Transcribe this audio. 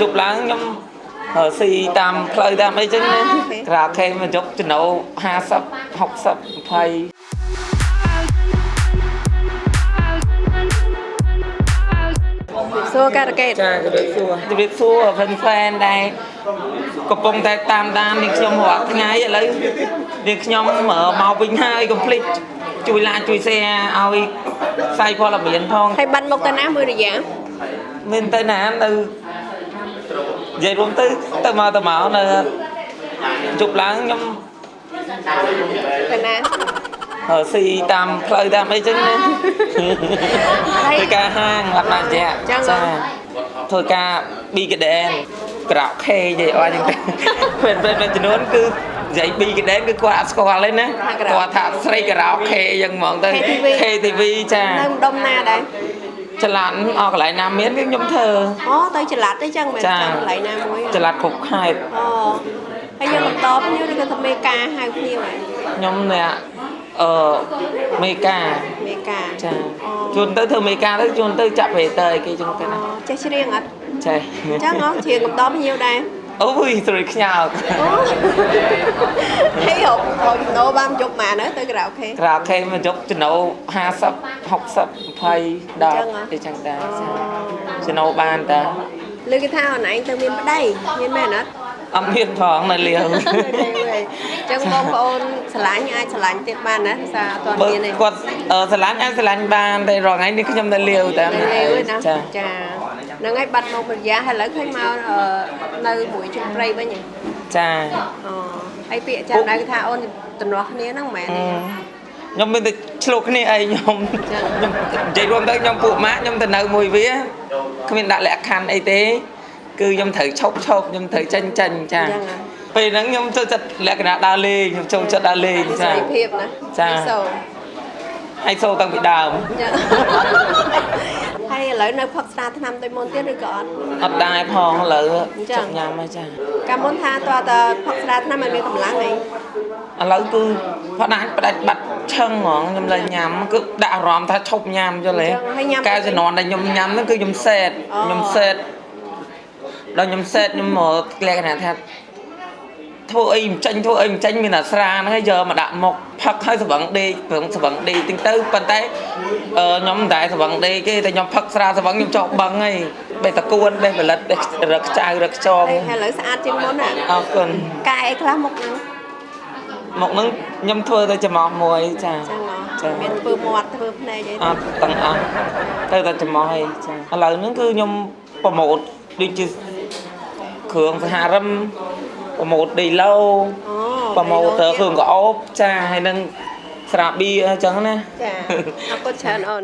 ជប់ឡើងខ្ញុំអឺស៊ីតាមផ្លូវតាមអីចឹងណាក្រៅខេមកជប់ចំណូល50 60 20សួរការកេតចាជម្រាបសួរជម្រាបសួរហ្វិនហ្វេនដែរកំពុងតែតាមដាននាងខ្ញុំរាល់ថ្ងៃឥឡូវនាងខ្ញុំមកវិញហើយកុំភ្លេចជួយ like ជួយ share ឲ្យផ្សាយព័ត៌មានផងហើយបាត់មកទៅណាមួយរយៈមានទៅណានៅ និយាយរួមទៅទៅមកទៅមកនៅជប់ឡើងខ្ញុំទៅណាអឺស៊ីតាមផ្លូវតាមអីចឹងណាហើយធ្វើការហាងលក្ខណៈជាក់ចឹងហ៎ធ្វើការប៊ីកដែនក្រៅខេនិយាយអស់ចឹងទៅពេលពេលមួយចំនួនគឺនិយាយប៊ីកដែនគឺគាត់អត់ស្គាល់ទេណាគាត់ថាស្រីការ៉ាអូខេចឹងហ្មងទៅ KTV ចានៅម្ដុំណាដែរ ចល័តអស់កន្លែងណាមានគឺខ្ញុំធ្វើអូទៅចល័តទេចឹងមិនចាចាំកន្លែងណាមួយចល័តគ្រប់ខេត្តអូហើយយើងបន្តភ្ញៀវឬក៏ថាមេការហៅភ្ញៀវហ៎ខ្ញុំអ្នកអឺមេកាមេការចាជួនទៅធ្វើមេកាទៅជួនទៅចាក់ប្រេតើគេចឹងទៅណាអូចេះច្រៀងអត់ចេះអញ្ចឹងហ៎ច្រៀងបន្តភ្ញៀវដែរ អូយស្រួយខ្ញោកអូហើយហូបហូបចំណូលបានជប់ម៉ានទៅក្រៅអូខេក្រៅខេមកជប់ចំណូល50 60 20ដល់អីចឹងដែរចាចំណូលបានតាលើគេថាអូនឯងទៅមានប្តីមានមែនអត់អត់មានផងនៅលាវអញ្ចឹងបងប្អូនឆ្លាញ់អាចឆ្លាញ់ទៀតបានណាភាសាអត់ទាន់បើមានទេគាត់អឺស្រឡាញ់អាចស្រឡាញ់បានតែរងថ្ងៃនេះខ្ញុំនៅលាវតែនៅលេវឯណាចាចា ហ្នឹងហើយបាត់មកម្រយៈហើយឥឡូវឃើញមកអឺនៅមួយជុំព្រៃវិញហ៎ចាអូហើយពាក្យចាំដៅគេថាអូនតំណោះគ្នាហ្នឹងមិនមែនអឺទេខ្ញុំមានតែឆ្លុះគ្នាអីខ្ញុំចា៎ខ្ញុំនិយាយរួមទៅខ្ញុំពួកម៉ាក់ខ្ញុំទៅនៅមួយវាគ្មានដាក់លក្ខខណ្ឌអីទេគឺខ្ញុំត្រូវឈប់ឈប់ខ្ញុំត្រូវចេញចេញចាអញ្ចឹងហ៎ពេលហ្នឹងខ្ញុំចូលចិត្តលក្ខណៈដើរលេងខ្ញុំចូលចិត្តដើរលេងមានសេចារីភាពណាចាពីសូហើយសូតាំងពីដើមចាហើយ ឥឡូវនៅផឹកស្រាថ្នាំដូចមុនទៀតឬក៏អត់អត់ដែរផងឥឡូវអញ្ចឹងចប់ញ៉ាំហើយចាកាលមុនថាតើតើផឹកស្រាថ្នាំឲ្យមានកម្លាំងអីឥឡូវគឺផ្ដាច់ផ្ដាច់បាត់ឆឹងហ្មងខ្ញុំលែងញ៉ាំគឺដាក់អារម្មណ៍ថាឈប់ញ៉ាំយល់ទេហើយញ៉ាំកាលជំនាន់ដែលខ្ញុំញ៉ាំហ្នឹងគឺខ្ញុំសេតអូខ្ញុំសេតដល់ខ្ញុំសេតខ្ញុំមកលក្ខណៈថា ធ្វើអីមិនចេញធ្វើអីមិនចេញមានតែស្រាហ្នឹងហើយយកមកដាក់មុខផឹកហើយស្វឹងដេកព្រឹងស្វឹងដេកតិចទៅប៉ុន្តែអឺខ្ញុំមិនដែរស្វឹងដេកទេតែខ្ញុំផឹកស្រាស្វឹងខ្ញុំចោលបឹងហើយបេះតកួនបេះផលិតបេះរឹកខ្ចៅរឹកខ្ចងហើយឥឡូវស្អាតជាងមុនណាអរគុណកែអីខ្លះមុខហ្នឹងមកហ្នឹងខ្ញុំធ្វើទៅចំអស់មួយចាចឹងហ៎ចាមានធ្វើមាត់ធ្វើភ្នែកអីអត់ទាំងអស់ទៅតែចំអស់អីចាឥឡូវហ្នឹងគឺខ្ញុំប្រម៉ូតដូចជាគ្រឿងសហរឹម ប្រម៉ូតដីឡូអូប្រម៉ូតគ្រឿងកោបចាហើយនឹងស្រាបៀរអញ្ចឹងណាចាអរគុណច្រើនអូន